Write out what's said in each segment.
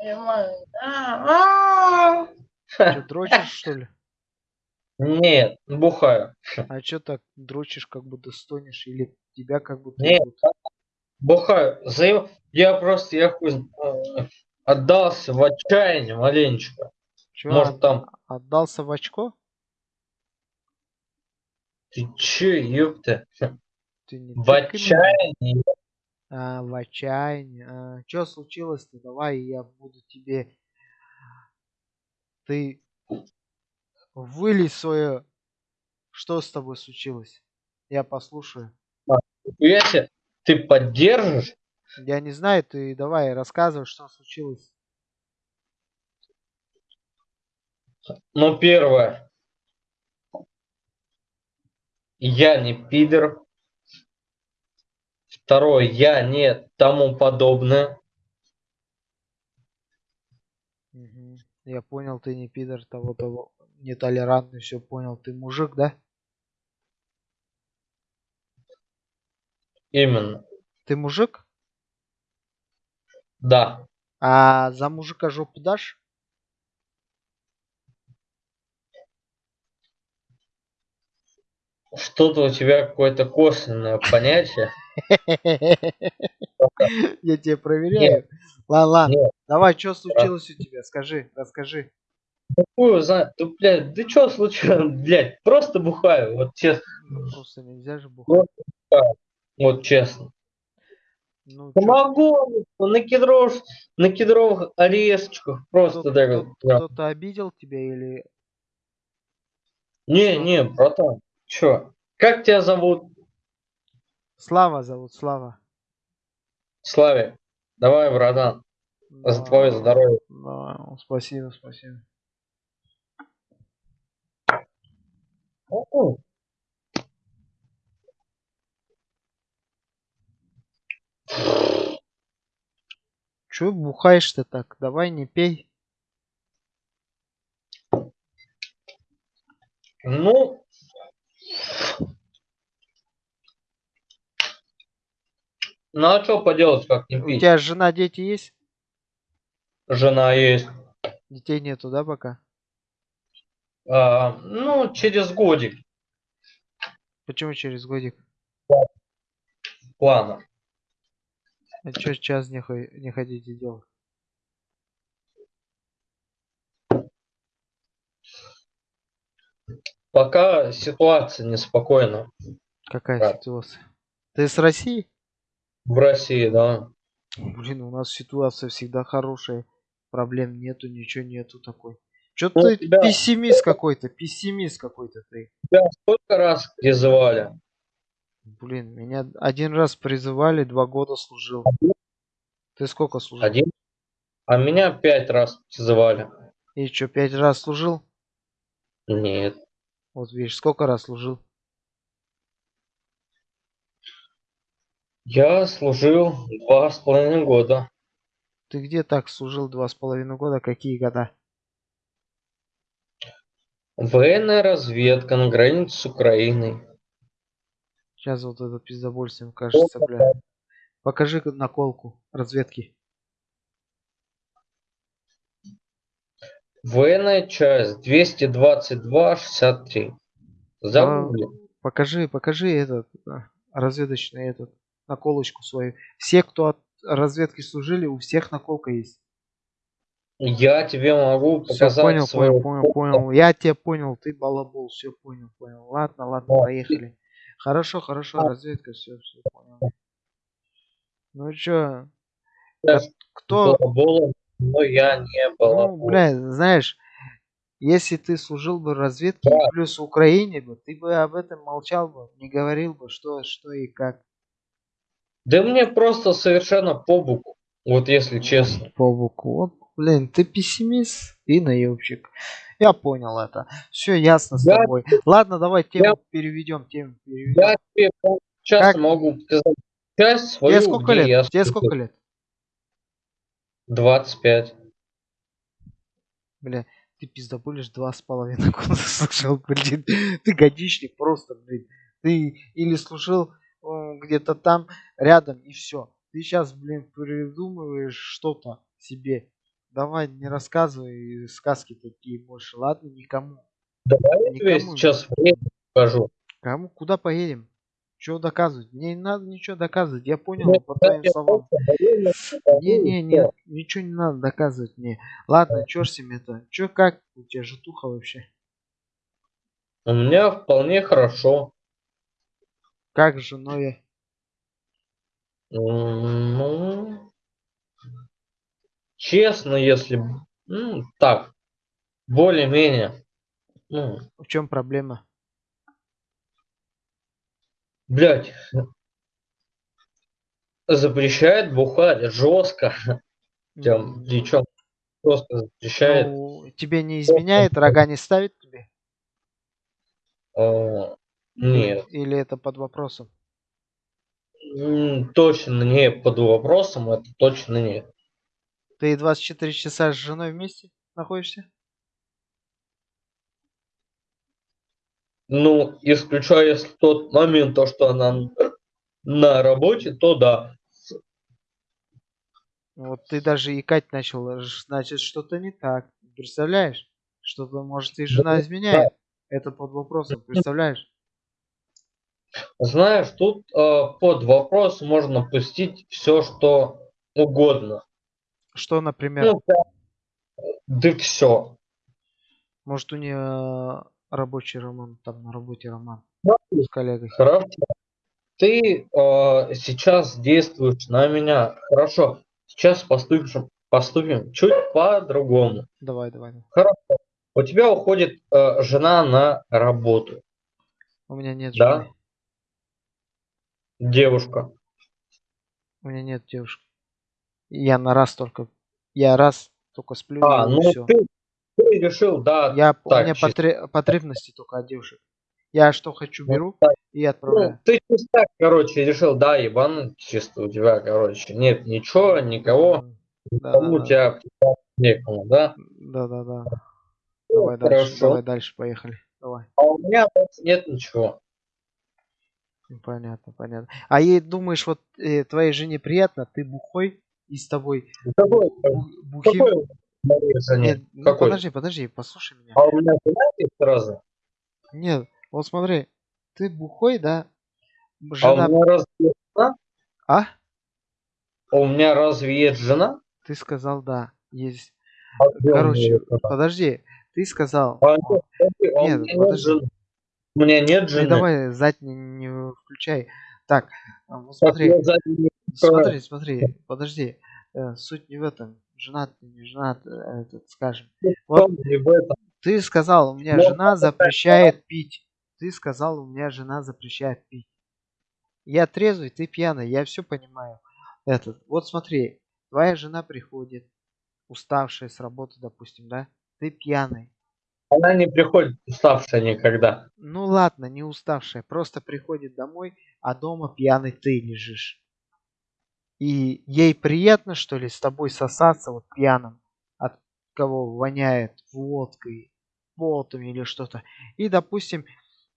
понимаю. А, а. Что, дрочишь, что ли? Нет, бухаю. А что так дрочишь, как будто стонешь? Или тебя как будто... Нет, бухаю. За- Я просто, я хуй э, отдался в отчаяние маленечко. Чё, Может от- там, отдался в очко? ты че, ёпта, Ты не в отчаянии. А, в отчаянии. А, что случилось-то? Давай я буду тебе... Ты вылей свое... Что с тобой случилось? Я послушаю. Если ты поддержишь, Я не знаю, ты давай рассказывай, что случилось. ну первое, я не пидор. Второе, я не тому подобное. Я понял, ты не пидор того, того, нетолерантный, все понял. Ты мужик, да? Именно, Ты мужик? да. А за мужика жопу дашь? Что-то у тебя какое-то косвенное понятие. Я тебя проверяю. Ладно, ладно. Давай, что случилось у тебя? Скажи, расскажи. Его знает. Да, блядь, да что случилось, блядь, просто бухаю, вот честно, Просто нельзя же бухать. вот честно. Ну, чё, Могу, на кедров, на кедровых орешечках просто кто- так вот. кто-то обидел тебя или... Не, не, братан, чё? Как тебя зовут? Слава зовут, Слава. Славик. Давай, братан, за твое Да, здоровье. да, спасибо, спасибо. Ну, Че бухаешь-то так? Давай не пей. Ну, ну а что поделать, как не У пить? тебя жена, дети есть? Жена есть. Детей нету, да, пока? А, ну, через годик Почему через годик? плана. А что сейчас не, не хотите делать? Пока ситуация неспокойна Какая Да. ситуация? Ты с России? В России, да. Блин, у нас ситуация всегда хорошая. Проблем нету, ничего нету такой. Че Ну, ты тебя- пессимист какой-то, пессимист какой-то ты. Тебя сколько раз призывали? Блин, меня один раз призывали, два года служил. Ты сколько служил? Один. А меня пять раз призывали. И что, пять раз служил? Нет. Вот видишь, сколько раз служил? Я служил два с половиной года. Ты где так служил два с половиной года? Какие года? Военная разведка на границе с Украиной. Сейчас вот это пиздобольством кажется, бля. Покажи наколку разведки. Военная часть 222-63. Загугли. Покажи, покажи этот а, разведочный этот наколочку свою. Все, кто от разведки служили, у всех наколка есть. Я тебе могу Все, показать понял, свою понял, понял, понял. Я тебя понял, ты балабол, все понял, понял. Ладно, ладно, поехали. Хорошо, хорошо, разведка, все, все понял. Ну чё, Я кто, балаболом, но я не ну, балабол. бля, знаешь, если ты служил бы разведке Да. плюс Украине бы, ты бы об этом молчал бы, не говорил бы, что, что и как. Да мне просто совершенно по боку. Вот если честно. По боку. Вот, блин, ты пессимист и наебщик. Я понял это. Все ясно с Я- тобой. Ладно, давай тему переведем, тему переведем. Я тебе сейчас Как? могу сказать часть свою, Тебе сколько лет? я Тебе сколько лет? 25. Бля, ты пиздоболишь два с половиной года служил, блин. Ты годичник просто, блин. Ты или служил где-то там рядом и все. Ты сейчас, блин, придумываешь что-то себе. Давай, не рассказывай сказки такие больше, ладно? Никому. Давай я тебе сейчас покажу. Кому? Куда поедем? Чего доказывать? Мне не надо ничего доказывать. Я понял Ну, по твоим словам. Не, не, не, ничего не надо доказывать мне. Ладно, чё с ним это? Чё как у тебя житуха вообще? У меня вполне хорошо. Как с женой? М, Ну, честно, если ну, так, более-менее. Ну, В чем проблема? блядь, запрещает бухать жестко. Прям, причем жестко запрещает. Ну, тебе не изменяет, рога не ставит тебе? Или, Нет, или это под вопросом? точно не под вопросом, это точно нет. Ты 24 часа с женой вместе находишься? Ну, исключая тот момент, то, что она на работе, то да. Вот ты даже икать начал, значит что-то не так. Представляешь? Что-то, может, и жена изменяет. Это под вопросом, представляешь? Знаешь, тут э, под вопрос можно пустить все, что угодно. Что, например, Ну, прям, да все. может у нее рабочий роман, там на работе роман Смотри, с коллегой. Хорошо. Ты э, сейчас действуешь на меня. Хорошо. Сейчас поступим, поступим чуть по-другому. Давай, давай. давай. Хорошо. У тебя уходит э, жена на работу. У меня нет Да. жены. Девушка. У меня нет девушки. Я на раз только. Я раз только сплю А, ну все. ты, ты решил, да. Я, у так, меня чисто. потре- потребности только от девушек. Я что хочу Ну, беру так. и Ну, отправляю. ты чисто короче, решил, да, ебануть чисто у тебя, короче. Нет ничего, никого. Да, Никому да, у тебя некому, да? да, да, да. Ну, Давай дальше, хорошо. давай дальше, поехали. Давай. А у меня нет ничего. Ну, Понятно, понятно. А ей думаешь, вот э, твоей жене приятно, ты бухой и с тобой Какой, бу- бухим. какой? Нет, ну Какой? подожди, подожди, послушай меня. А у меня жена есть сразу? Нет, вот смотри, ты бухой, да? А у Жена, меня разве есть жена? а? А у меня разве есть жена? Ты сказал, да, есть. А Короче, жена? подожди, ты сказал. А, нет, подожди, у меня нет подожди. жены. Ты давай зад не, включай. Так, вот Так, смотри, смотри, смотри, подожди. Э, Суть не в этом. Женат ты, не женат, э, этот, скажем. Вот том, не в этом. ты сказал, у меня Ну, жена запрещает пить. Ты сказал, у меня жена запрещает пить. Я трезвый, ты пьяный, я все понимаю. Этот, вот смотри, твоя жена приходит, уставшая с работы, допустим, да? Ты пьяный. Она не приходит уставшая никогда. Ну ладно, не уставшая, просто приходит домой, а дома пьяный ты лежишь. И ей приятно, что ли, с тобой сосаться вот пьяным, от кого воняет водкой, потом или что-то. И, допустим,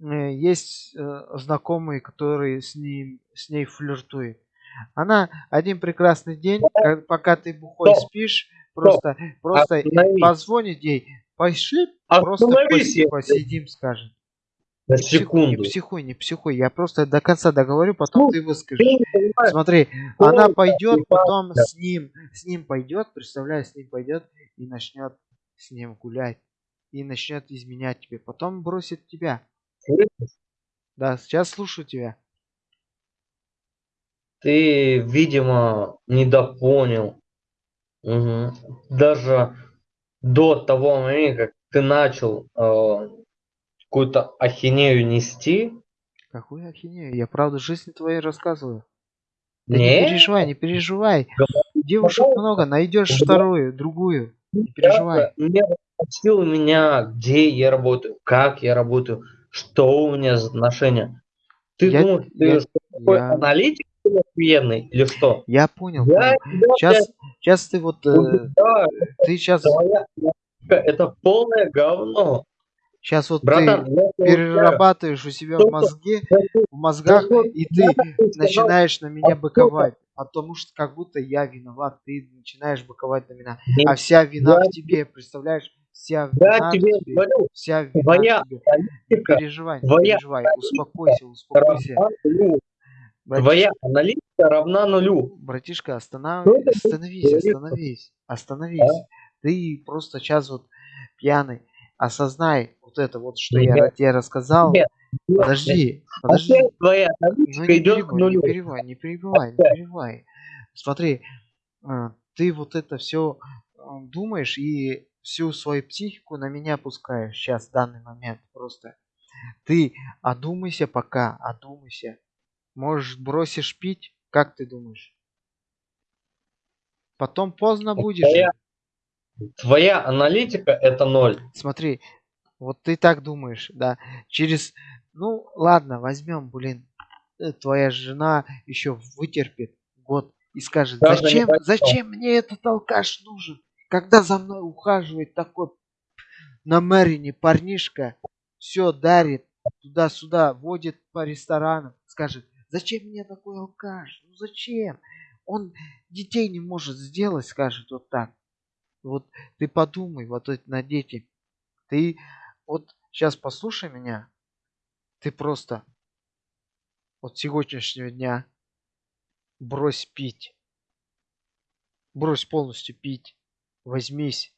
э, есть э, знакомые, которые с, ним, с ней флиртуют. Она один прекрасный день, ка- пока ты бухой спишь, просто, просто позвонит ей, пошли, просто Остановись, поси- я посидим, скажет. на секунду. не психуй, не психуй. Я просто до конца договорю, потом Ну, ты выскажешь. Смотри, ну, она пойдет, потом с ним, с ним пойдет, представляешь, с ним пойдет и начнет с ним гулять. И начнет изменять тебе. Потом бросит тебя. слышишь? Да, сейчас слушаю тебя. Ты, видимо, недопонял. Мгм. Даже до того момента, как ты начал э, какую-то ахинею нести, Какую ахинею? Я правду жизни твоей рассказываю. Да не не, переживай, не переживай. Говори, Девушек много, найдешь Да. вторую, другую. Не переживай. не спросил меня, где я работаю, как я работаю, что у меня за отношения. Ты Я- думаешь, ты я- такой я- аналитик охуенный, или что? Я понял, Я понял. тебя, Сейчас, сейчас ты вот, э, убеждаю, ты сейчас, твоя это полное говно. сейчас вот Братан, ты перерабатываешь у себя в мозге, в мозгах, и ты начинаешь на меня а быковать. потому что как будто я виноват, ты начинаешь боковать на меня. А вся вина в тебе, представляешь? Вся вина в тебе тебе, говорю, вся вина твоя тебе. Не переживай, не твоя переживай, успокойся, успокойся. Нулю. Твоя Братишка, аналитика равна нулю. братишка, останов... Будешь остановись, остановись, остановись. Ты просто сейчас вот пьяный. Осознай вот это вот, что я Нет, ра- тебе рассказал. нет. Подожди, подожди. Опять твоя Ну аналитика не идет к перебивай, не нулю. перебивай, не перебивай, не перебивай. Смотри, а, ты вот это все думаешь и всю свою психику на меня пускаешь сейчас, в данный момент просто. Ты одумайся пока, одумайся. Может, бросишь пить? Как ты думаешь? Потом поздно будет Твоя, твоя аналитика это ноль. Смотри, вот ты так думаешь, да. Через, ну ладно, возьмем, блин, э, твоя жена еще вытерпит год и скажет, Даже зачем, зачем мне этот алкаш нужен? Когда за мной ухаживает такой намеренный парнишка, все дарит, туда-сюда, водит по ресторанам, скажет, зачем мне такой алкаш? Ну зачем? Он детей не может сделать, скажет вот так. Вот ты подумай, вот это на дети. Ты вот сейчас послушай меня. Ты просто от сегодняшнего дня брось пить. Брось полностью пить. Возьмись.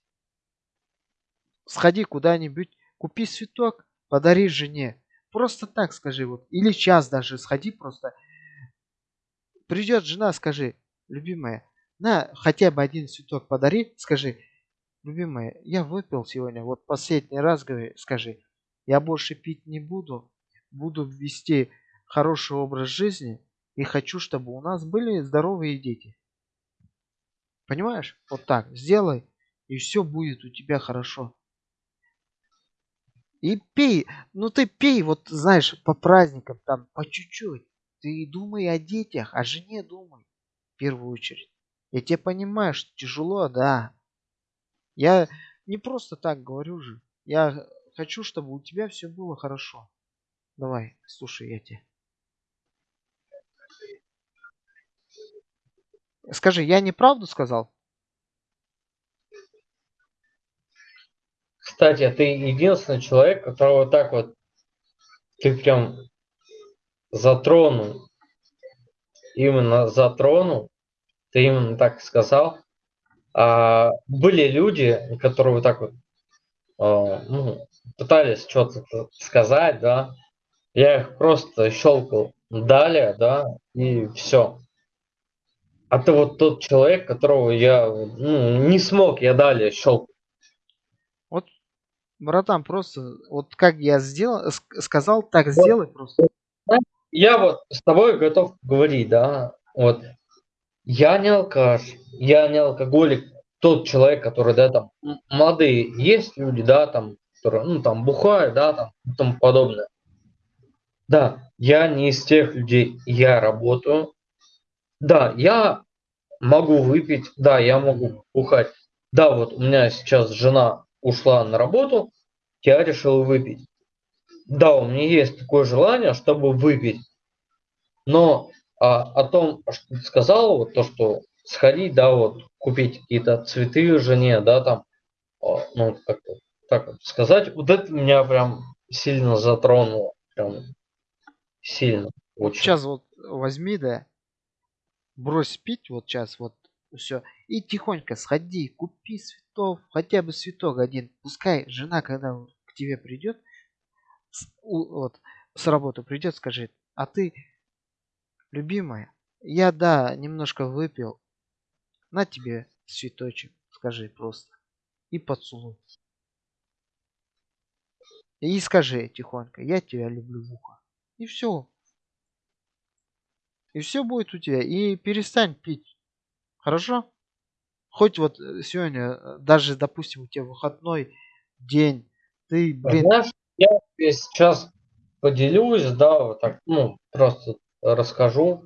Сходи куда-нибудь, купи цветок, подари жене. Просто так скажи вот. Или час даже сходи просто. Придет жена, скажи, любимая, на хотя бы один цветок подари, скажи, любимая, я выпил сегодня, вот последний раз говори, скажи, я больше пить не буду, буду вести хороший образ жизни и хочу, чтобы у нас были здоровые дети. Понимаешь? Вот так, сделай, и все будет у тебя хорошо. И пей, ну ты пей, вот знаешь, по праздникам, там, по чуть-чуть. Ты думай о детях, о жене думай, в первую очередь. Я тебя понимаю, что тяжело, да. Я не просто так говорю же. Я хочу, чтобы у тебя все было хорошо. Давай, слушай, я тебе. Скажи, я неправду сказал? Кстати, ты единственный человек, которого так вот ты прям затронул. Именно затронул. Ты именно так сказал. А были люди, которые вот так вот а, ну, пытались что-то сказать, да. Я их просто щелкал далее, да, и все. А ты вот тот человек, которого я ну, не смог, я далее щелкал. Братан, просто вот как я сделал, ск- сказал, так Вот, сделай просто. Я вот с тобой готов говорить, да, вот. Я не алкаш, я не алкоголик, тот человек, который, да, там, молодые есть люди, да, там, которые, ну, там, бухают, да, там, и тому подобное. Да, я не из тех людей, я работаю. Да, я могу выпить, да, я могу бухать. Да, вот у меня сейчас жена ушла на работу, я решил выпить. Да, у меня есть такое желание, чтобы выпить. Но а, о том, что ты сказал, вот то, что сходить, да, вот купить какие-то цветы жене, да, там, а, ну, как так сказать, вот это меня прям сильно затронуло, прям сильно, очень. Сейчас вот возьми, да, брось пить вот сейчас вот все. И тихонько сходи, купи цветов, хотя бы цветок один. Пускай жена, когда к тебе придет, с, вот, с работы придет, скажет, а ты, любимая, я, да, немножко выпил, на тебе цветочек, скажи просто. И поцелуй. И скажи тихонько, я тебя люблю в ухо. И все. И все будет у тебя. И перестань пить. Хорошо? Хоть вот э, сегодня, э, даже, допустим, у тебя выходной день, ты, блин, Знаешь, я сейчас поделюсь, да, вот так, ну, просто расскажу.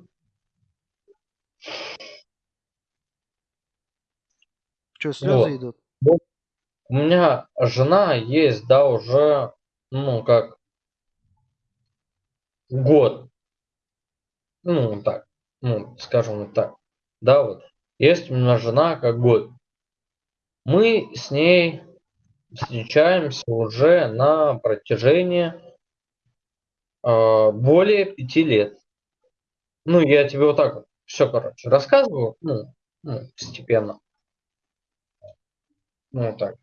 что, слезы Вот. идут? У меня жена есть, да, уже, ну, как год. Ну, так, ну, скажем вот так. да, вот, есть у меня жена как год. Мы с ней встречаемся уже на протяжении э, более пяти лет. Ну, я тебе вот так вот все, короче, рассказываю, ну, ну постепенно. Ну, так.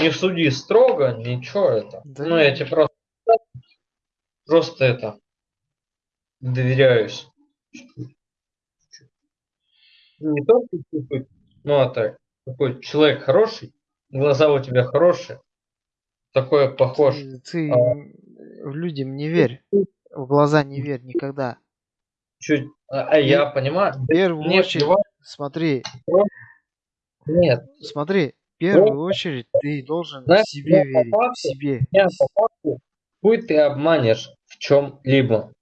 Не суди строго, ничего это. Да ну, я тебе просто, просто это доверяюсь. Не только чуть-чуть, ну, а так. Такой человек хороший, глаза у тебя хорошие, такой похож. Ты, ты а, людям не верь, в глаза не верь никогда. Чуть, а, а я понимаю. В первую Нет, очередь, бывает. смотри. Нет. Смотри, в первую очередь ты должен Знаешь, себе верить, факту, в себе. по факту, хуй ты обманешь в чем-либо.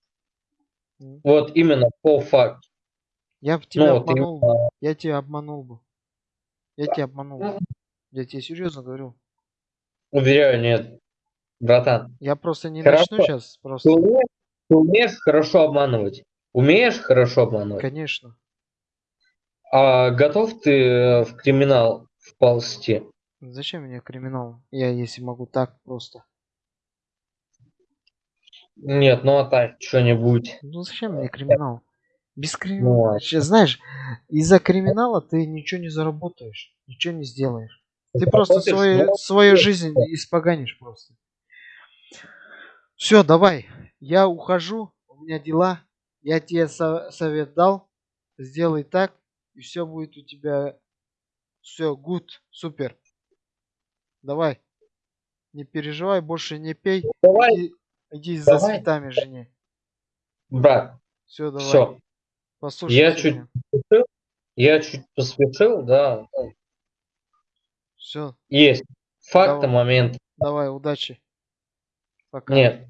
Вот именно по факту. Я в тебя ну, обманул именно... Я тебя обманул бы. Я тебя обманул. Ну. Я тебе серьезно говорю. Уверяю, нет. Братан. Я просто не хорошо. начну сейчас. Просто. Ты умеешь, ты умеешь хорошо обманывать. Умеешь хорошо обманывать? Конечно. А готов ты в криминал вползти? Зачем мне криминал? Я если могу так просто. Нет, ну а так что-нибудь. Ну зачем мне криминал? Без криминала. Ну, Сейчас, знаешь, из-за криминала ты ничего не заработаешь, ничего не сделаешь. Ты просто свою, свою жизнь испоганишь просто. Все, давай. Я ухожу. У меня дела. Я тебе со совет дал, сделай так, и все будет у тебя все good, супер. Давай. Не переживай, больше не пей. Давай. Иди, иди за давай. цветами жене. Брат. Все, давай. Все. Послушай. Я чуть посвятил, я чуть посвятил, да. Все. Есть. Факты, момент. Давай, удачи. Пока. Нет.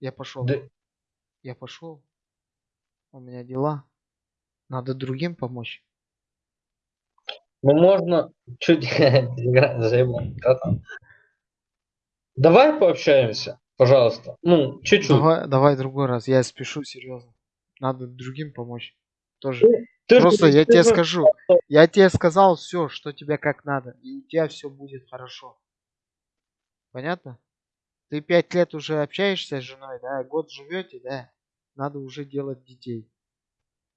Я пошел. Да. Я пошел. У меня дела. Надо другим помочь. Ну можно чуть Давай пообщаемся, пожалуйста. Ну, чуть-чуть. Давай, давай другой раз. Я спешу, серьезно. Надо другим помочь. Тоже. Ты, Просто ты, я ты, тебе ты, скажу. Я тебе сказал все, что тебе как надо. И у тебя все будет хорошо. Понятно? Ты пять лет уже общаешься с женой, да? Год живете, да? надо уже делать детей.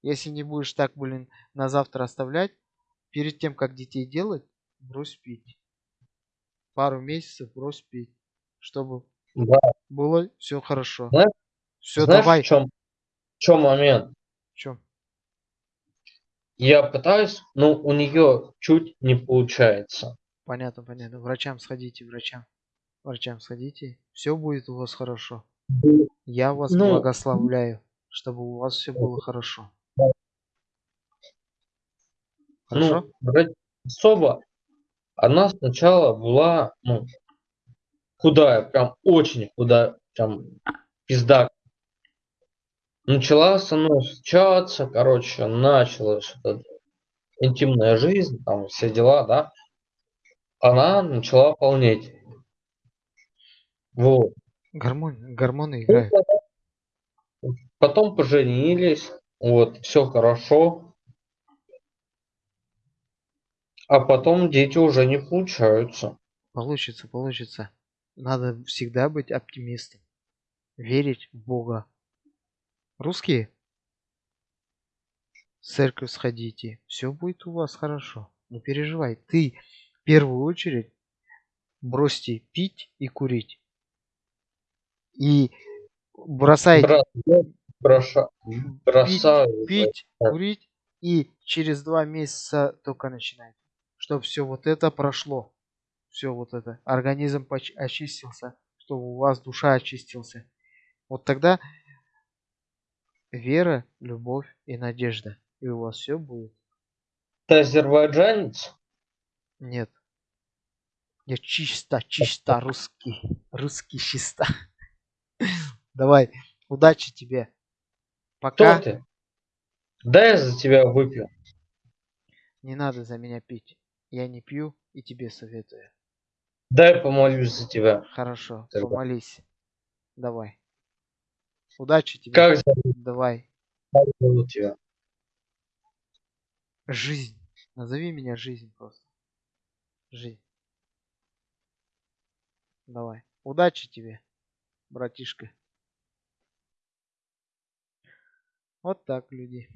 Если не будешь так, блин, на завтра оставлять, перед тем, как детей делать, брось пить. Пару месяцев брось пить, чтобы да. было все хорошо. Знаешь, все, знаешь, давай. В чем, в чем момент? В чем? Я пытаюсь, но у нее чуть не получается. Понятно, понятно. Врачам сходите, врачам. Врачам сходите. Все будет у вас хорошо. Я вас ну, благословляю, чтобы у вас все было хорошо. Хорошо? Ну, особо. Она сначала была ну, худая, прям очень худая, прям пизда. Начала со мной встречаться, короче, начала что-то интимная жизнь, там все дела, да. Она начала полнеть. Вот. Гормон, гормоны играют. Потом поженились, вот, все хорошо. А потом дети уже не получаются. Получится, получится. Надо всегда быть оптимистом. Верить в Бога. Русские? В церковь сходите. Все будет у вас хорошо. Не переживай. Ты в первую очередь бросьте пить и курить и бросаете броша, бросаю, пить, пить курить и через два месяца только начинать, чтобы все вот это прошло, все вот это, организм очистился, чтобы у вас душа очистился. Вот тогда вера, любовь и надежда, и у вас все будет. Ты азербайджанец? Нет. Я чисто, чисто русский. Русский чисто. Давай, удачи тебе. Пока. Кто ты? Дай я за тебя выпью. Не надо за меня пить. Я не пью и тебе советую. Дай помолюсь за тебя. Хорошо, Тогда. помолись. Давай. Удачи тебе. Как зовут? Давай. Как зовут тебя? Жизнь. Назови меня жизнь просто. Жизнь. Давай. Удачи тебе, братишка. Вот так, люди.